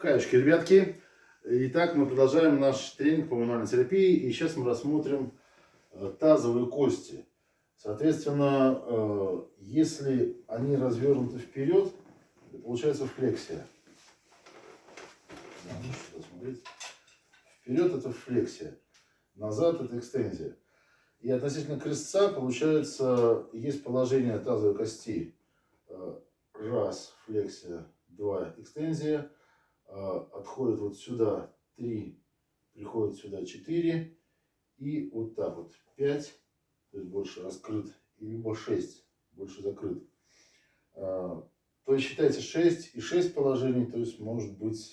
Хаюшки, ребятки. Итак, мы продолжаем наш тренинг по мануальной терапии. И сейчас мы рассмотрим э, тазовые кости. Соответственно, э, если они развернуты вперед, получается флексия. Вперед это флексия, назад это экстензия. И относительно крестца, получается, есть положение тазовой кости. Э, Раз, флексия, два, экстензия. Э, Отходит вот сюда три, приходит сюда четыре. И вот так вот пять, то есть больше раскрыт. И либо шесть, больше закрыт. Э, То есть считайте 6 и 6 положений, то есть может быть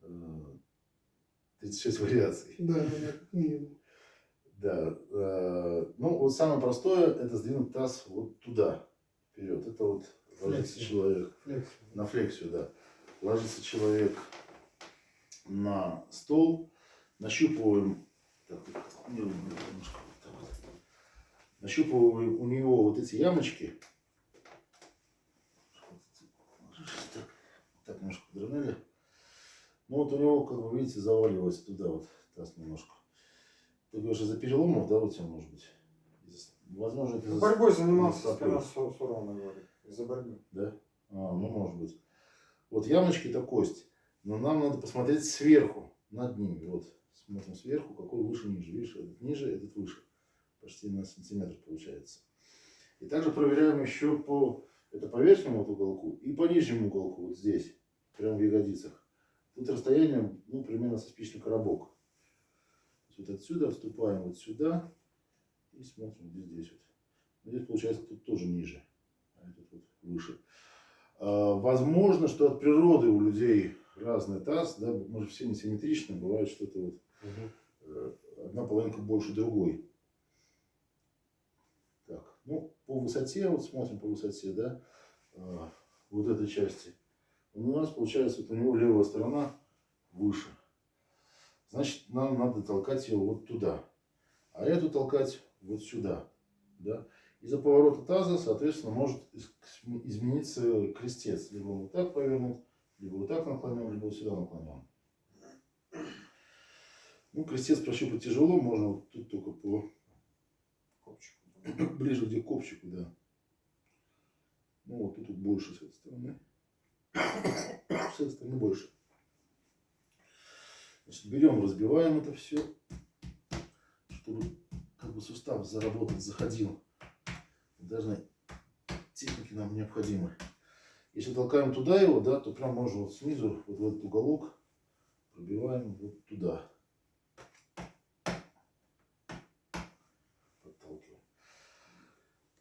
э, 36 вариаций. Да, да, да, как минимум. Да. э, Ну, вот самое простое, это сдвинуть таз вот туда, вперед. Это вот ложится человек Флекс. на флексию, да. Ложится человек на стол, нащупываем, так, немножко так нащупываем у него вот эти ямочки. Так, так немножко подровняли. Ну вот у него, как вы видите, заваливается туда вот таз немножко. Ты говоришь, из-за переломов, да, у тебя может быть? Возможно, это Борьбой занимался спина Су- Сурона, говорит, из-за борьбы. Да? А, ну. Вот ямочки это кость. Но нам надо посмотреть сверху, над ними. Вот, смотрим сверху, какой выше, ниже. Видишь, этот ниже, этот выше. Почти на сантиметр получается. И также проверяем еще по, это по верхнему уголку и по нижнему уголку, вот здесь, прямо в ягодицах. Тут расстояние, ну, примерно со спичный коробок. Вот отсюда вступаем вот сюда и смотрим, здесь вот. Здесь получается тут тоже ниже, а этот вот выше. А, Возможно, что от природы у людей разный таз, да, мы же все несимметричны, бывает что-то вот э, одна половинка больше другой. Так, ну, по высоте, вот смотрим по высоте, да, а, вот этой части. У нас получается, вот у него левая сторона выше. Значит, нам надо толкать ее вот туда. А эту толкать вот сюда. Да? Из-за поворота таза, соответственно, может из- измениться крестец. Либо он вот так повернут, либо вот так наклонен, либо вот сюда наклонен. Ну, крестец прощупать тяжело, можно вот тут только по Копчику. ближе где к копчику, да. Ну, вот тут вот больше с этой стороны. С этой стороны больше. Значит, берем, разбиваем это все, чтобы как бы сустав заработать, заходил. Даже техники нам необходимы. Если толкаем туда его, да, то прям можно вот снизу, вот в этот уголок, пробиваем вот туда. Подталкиваем.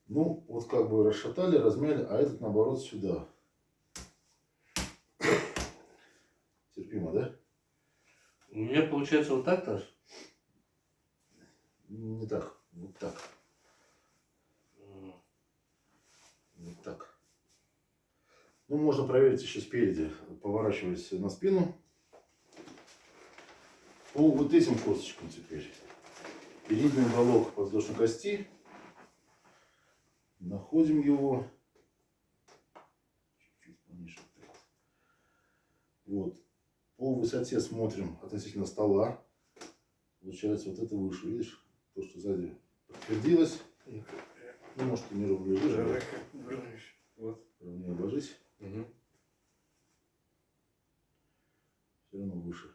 Ну, вот как бы расшатали, размяли, а этот наоборот сюда. Терпимо, да? У меня получается вот так тоже. Не так, вот так, М, вот так. Ну, можно проверить еще спереди, поворачиваясь на спину. По вот этим косточкам теперь. Передний уголок подвздошной кости. Находим его. Чуть-чуть пониже. вот. По высоте смотрим относительно стола. Получается вот это выше, видишь? То, что сзади подтвердилось. Ну, может, ты не ровно лежишь. Вот. ровнее ложись. Мгм. Все равно выше.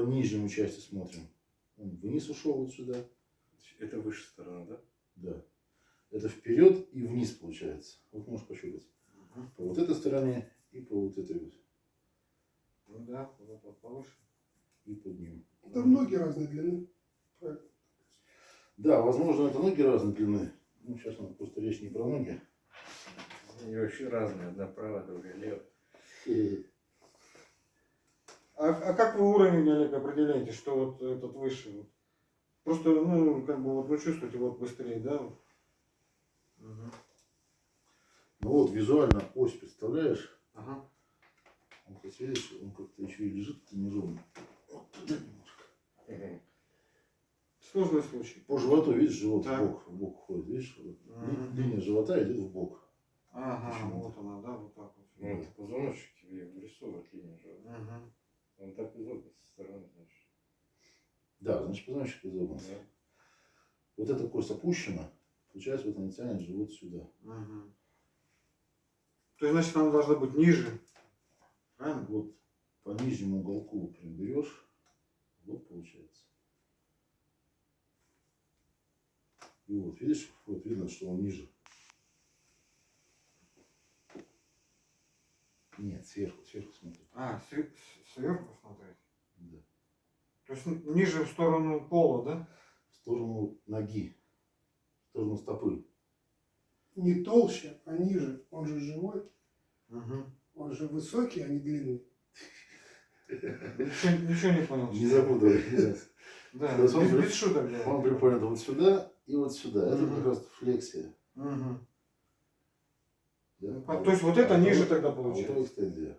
По нижнему части смотрим. Он вниз ушел вот сюда. Это выше сторона, да? Да. Это вперед и вниз получается. Вот можешь пощупать. По вот этой стороне и по вот этой вот. Ну да, вот повыше. И под ним. Там ноги разной длины. Правильно. Да, возможно, это ноги разной длины. Ну, сейчас у нас просто речь не про ноги. Они вообще разные. Одна правая, другая левая. А, а как вы уровень, Олег, определяете, что вот этот выше? Просто, ну, как бы вот вы чувствуете вот быстрее, да? Мгм. Ну вот, визуально ось, представляешь? Ага. Он хоть видишь, он как-то еще и лежит неровно. Вот туда немножко. Мгм. Сложный случай. По животу, видишь, живот Так. в бок, в бок ходит, видишь? вот Мгм. Линия живота идет в бок. Ага, вот она, да, вот так вот. Ну, это позвоночник тебе вырисовывает линию же. Мгм. Он так изогнут со стороны, значит. Да, значит, позвоночник изогнут. Да. Вот эта кость опущена, получается, вот она тянет живот сюда. Мгм. То есть, значит, она должна быть ниже. Правильно? Вот по нижнему уголку прям берешь, вот получается. И вот, видишь, вот видно, что он ниже. Нет, сверху, сверху смотри. А, сверху смотреть. Да. То есть ниже в сторону пола, да? В сторону ноги, в сторону стопы. Не толще, а ниже. Он же живой. Угу. Он же высокий, а не длинный. Ничего, ничего не понял. Не запутывай. Да, он без, без шуток. Он приподнят вот сюда и вот сюда. Это как раз флексия. Мгм. Да? А, то есть вот это а ниже вот- тогда а вот получается? это.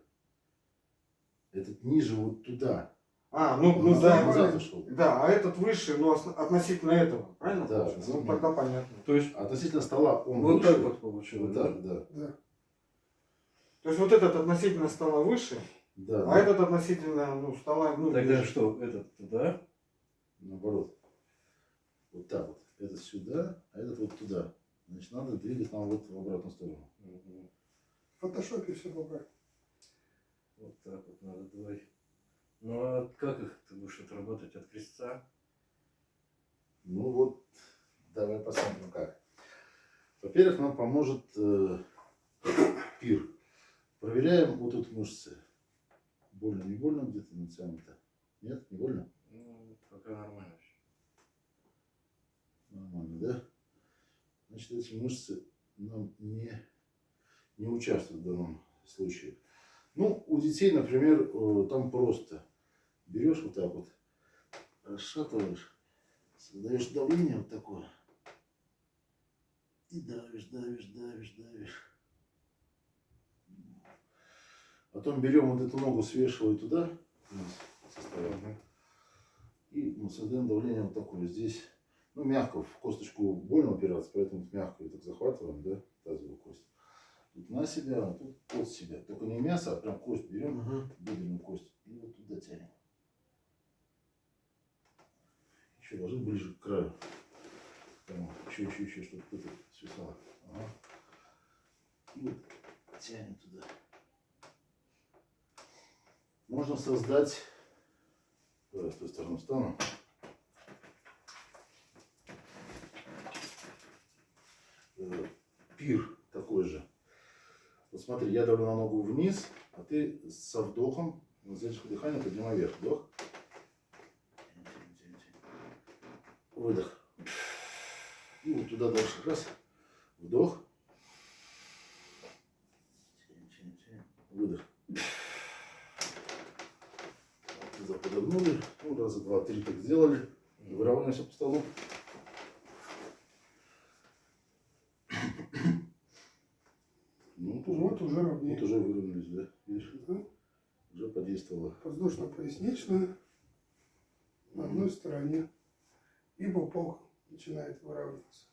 Этот ниже вот туда. А, ну, ну назад- да. назад. Да, а этот выше, ну, ос- относительно этого, правильно? Да, получается? Ну, тогда понятно. То есть Относительно стола он вот выше. так вот получилось. Вот да? так, да. Да. То есть вот этот относительно стола выше, Да, а да. этот относительно ну, стола ну, Тогда ниже. что, этот туда? Наоборот. Вот так вот. Этот сюда, а этот вот туда. Значит, надо двигать нам вот в обратную сторону. Мгм. В фотошопе все поправить. Вот так вот надо двое. Ну а как их ты будешь отрабатывать от крестца? Ну вот, давай посмотрим как. Во-первых, нам поможет э, пир. Проверяем вот тут мышцы. Больно, не больно где-то натянуто? Нет, не больно? Ну, пока нормально. Нормально, да? Значит, эти мышцы нам не, не участвуют в данном случае. Ну, у детей, например, э, там просто берешь вот так вот, расшатываешь, создаешь давление вот такое. И давишь, давишь, давишь, давишь. Потом берем вот эту ногу, свешиваем туда, вниз, со стороны. И ну, создаем давление вот такое. Здесь, ну, мягко, в косточку больно упираться, поэтому мягко так захватываем, да, тазовую кость. Тут на себя, а тут под себя. Только не мясо, а прям кость берем, Мгм. бедренную кость, и вот туда тянем. Еще ложи ближе к краю. Прямо еще, еще, еще, чтобы это свисало. Ага. И вот тянем туда. Можно создать... Давай с той стороны встану. Э, Пир такой же. Вот смотри, я давлю на ногу вниз, а ты со вдохом, на задержку дыхания поднимай вверх. Вдох. Выдох. И вот туда дальше. Раз. Вдох. Выдох. Подогнули. Ну, раза два, три так сделали. Выравниваемся по столу. Вот уже ровнее. вот уже выровнялись, да? Видишь, Мгм. уже подействовало. Воздушно-поясничная на одной стороне. И пупок начинает выравниваться.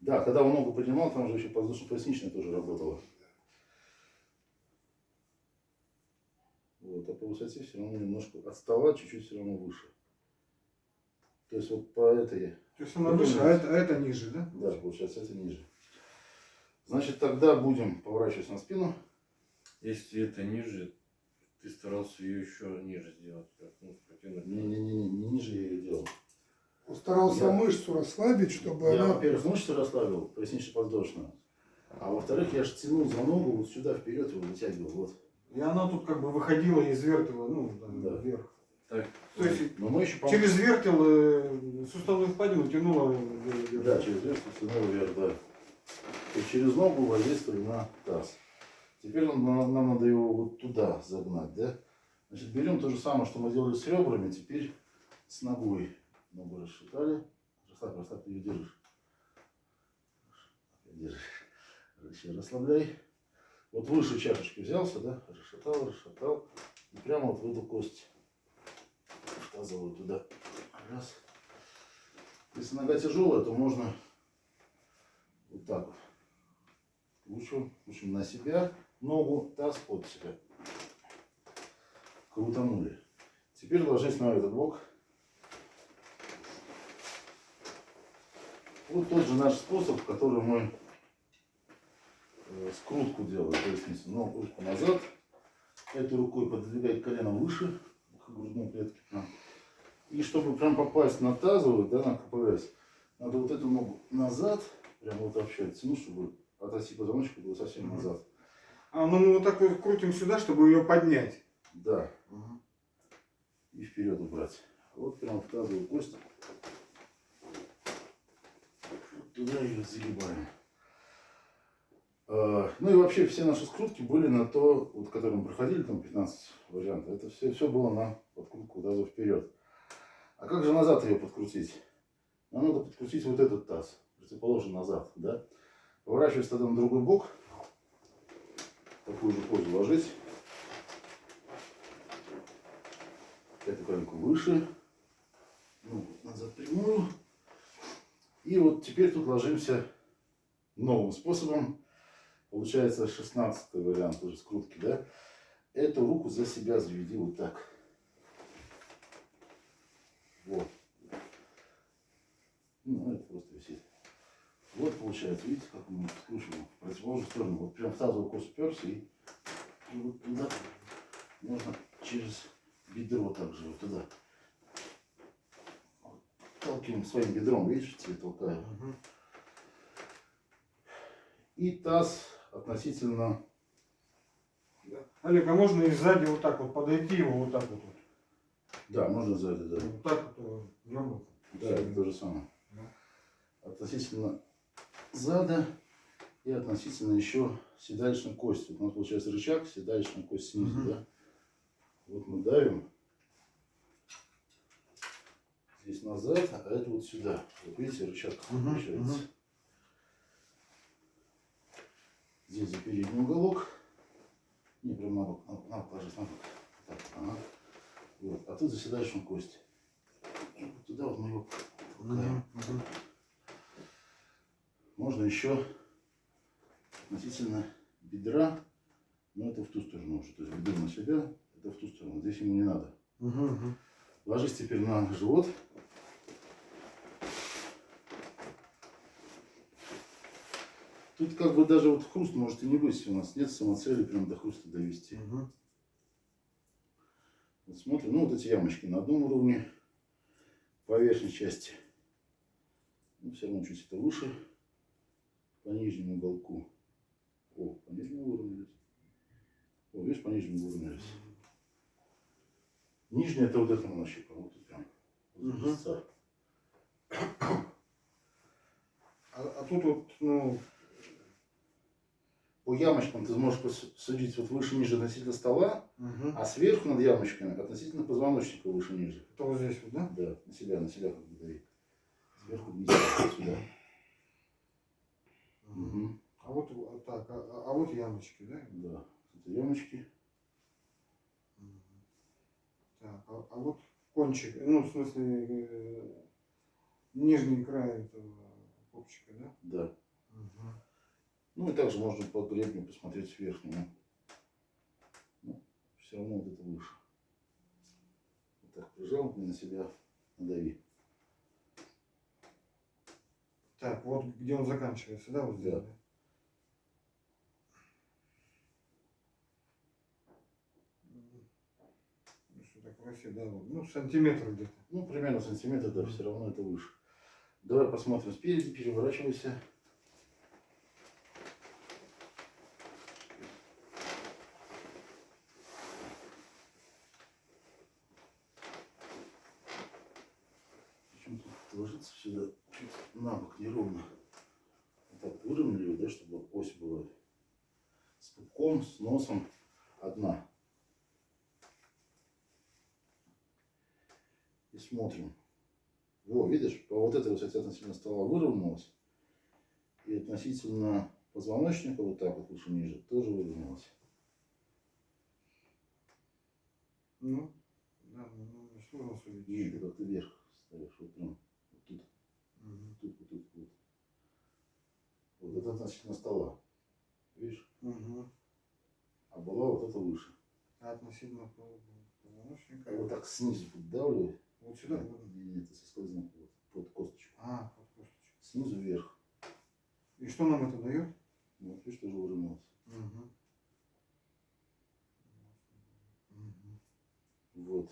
Да, когда он ногу поднимал, там же еще воздушно-поясничная тоже работала. Вот, а по высоте все равно немножко отстала, чуть-чуть все равно выше. То есть вот по этой, То есть она выше, а это, а это ниже, да? да, получается, это ниже. Значит, тогда будем поворачиваться на спину. Если это ниже, ты старался ее еще ниже сделать. как, Ну, протянуть. Не-не-не, не ниже я ее делал. Он старался Я- мышцу расслабить, чтобы Я, она... во-первых, мышцы расслабил, пояснично-подвздошную. А во-вторых, я же тянул за ногу вот сюда вперед его вытягивал. Вот. И она тут как бы выходила и извертила, ну, да, Да. вверх. Так, То есть Но мы еще через вертел э, суставную впадину тянула вверх. Да, через верх тянуло вверх, да. И через ногу воздействовали на таз. Теперь нам, нам- надо его вот туда загнать, да? Значит, берем то же самое, что мы делали с ребрами, теперь с ногой. Ногу расшатали. Расслабь, расслабь, ты ее держишь. Держишь. Еще расслабляй. Вот выше чашечки взялся, да? Расшатал, расшатал. И прямо вот в эту кость. Тазовую туда. Раз. Если нога тяжелая, то можно вот так вот. Кручиваем, кручиваем на себя, ногу, таз под себя. крутанули. Теперь ложись на этот бок. Вот тот же наш способ, который мы э, скрутку делаем. То есть, если ногу руку назад, этой рукой подвигать колено выше, к грудной клетке. И чтобы прям попасть на тазовую, да, на КПС, надо вот эту ногу назад, прям вот вообще оттянуть, чтобы от оси позвоночника было совсем Мгм. назад. А, ну мы вот так вот крутим сюда, чтобы ее поднять. Да. И вперед убрать. Вот прям в тазовую кость. Вот Туда ее загибаем. А, Ну и вообще все наши скрутки были на то, вот которые мы проходили, там 15 вариантов, это все, все было на подкрутку таза вперед. А как же назад ее подкрутить? Нам надо подкрутить вот этот таз, противоположно назад, да? Поворачиваясь тогда на другой бок, такую же позу ложись. Эту коленку выше. Ну, назад прямую. И вот теперь тут ложимся новым способом. Получается 16 вариант уже скрутки, да? Эту руку за себя заведи вот так. Вот. Ну, это просто висит. Вот получается, видите, как мы скручиваем в противоположную сторону. Вот прям в тазовую кость уперся и, и вот туда можно через бедро также вот туда. Вот. Толкиваем своим бедром, видишь, тебе толкаю. И таз относительно, Олег, а можно и сзади вот так вот подойти его вот так вот? да, можно сзади, да. Вот так вот. ёбнуто. Да, это то же самое. Да. Относительно зада и относительно еще седалищной кости. Вот у нас получается рычаг, седалищная кость снизу, Мгм. да? Вот мы давим здесь назад, а это вот сюда. Вот видите, рычаг Мгм, получается. мгм. Здесь за передний уголок. Не, прям на бок, на, на ложись, на бок. Так, ага. Вот. А тут за седалищную кость. И вот туда вот мы его. Мгм, мгм. Можно еще относительно бедра, но это в ту сторону уже. То есть бедро на себя, это в ту сторону. Здесь ему не надо. Мгм, мгм. Ложись теперь на живот. Тут как бы даже вот хруст может и не быть. У нас нет самоцели прям до хруста довести. Мгм. Вот смотрим, ну вот эти ямочки на одном уровне, по верхней части. Ну, все равно чуть это выше, по нижнему уголку. О, по нижнему выровнялись. О, видишь, по нижнему выровнялись. Нижняя это вот это мы нащупаем, вот прям. Вот. А, а тут вот, ну, По ямочкам ты сможешь судить вот выше-ниже относительно стола, мгм. а сверху над ямочками относительно позвоночника выше-ниже. это вот здесь вот, да? Да, на себя, на себя как бы дави. Сверху вниз, сюда. А вот так, а, а- а вот ямочки, да? Да, это ямочки. Так, а, а вот кончик, ну, в смысле, э, нижний край этого копчика, да? Да. Мгм. Ну и также можно по гребню посмотреть с верхнего. Ну, все равно вот это выше. Вот так прижал на себя надави. Так, вот где он заканчивается, да, вот здесь? Да. да? Мгм. Ну, красиво, да, вот, ну, сантиметр где-то. Ну, примерно сантиметр, да, все равно это выше. Давай посмотрим спереди, переворачивайся. Ложится сюда чуть на бок неровно. Вот так выровняли да, чтобы ось была с пупком, с носом одна. И смотрим. Во, видишь, по вот этой высоте относительно стола выровнялась. И относительно позвоночника, вот так вот выше ниже, тоже выровнялась. Ну, да, ну, ну, сложно судить. И ты как-то вверх ставишь, вот прям вот тут, Мгм. тут, вот тут, вот. Вот это относительно стола. Видишь? Мгм. А была вот это выше. А относительно позвоночника. Вот так снизу поддавливаю. Вот сюда? вот. И это соскользнул вот, под косточку. А, под косточку. Снизу вверх. И что нам это дает? Вот, видишь, тоже выровнялось. Мгм. Мгм. Вот.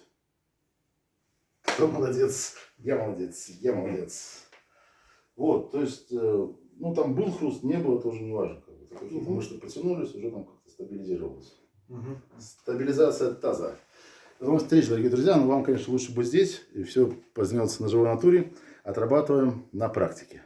Кто молодец? Я молодец, я молодец. Вот, то есть, э, ну там был хруст, не было, тоже не важно. Как бы. Какие-то мышцы потянулись, уже там как-то стабилизировалось. Мгм. Стабилизация таза. До новых встреч, дорогие друзья. Но вам, конечно, лучше быть здесь. И все познается на живой натуре. Отрабатываем на практике.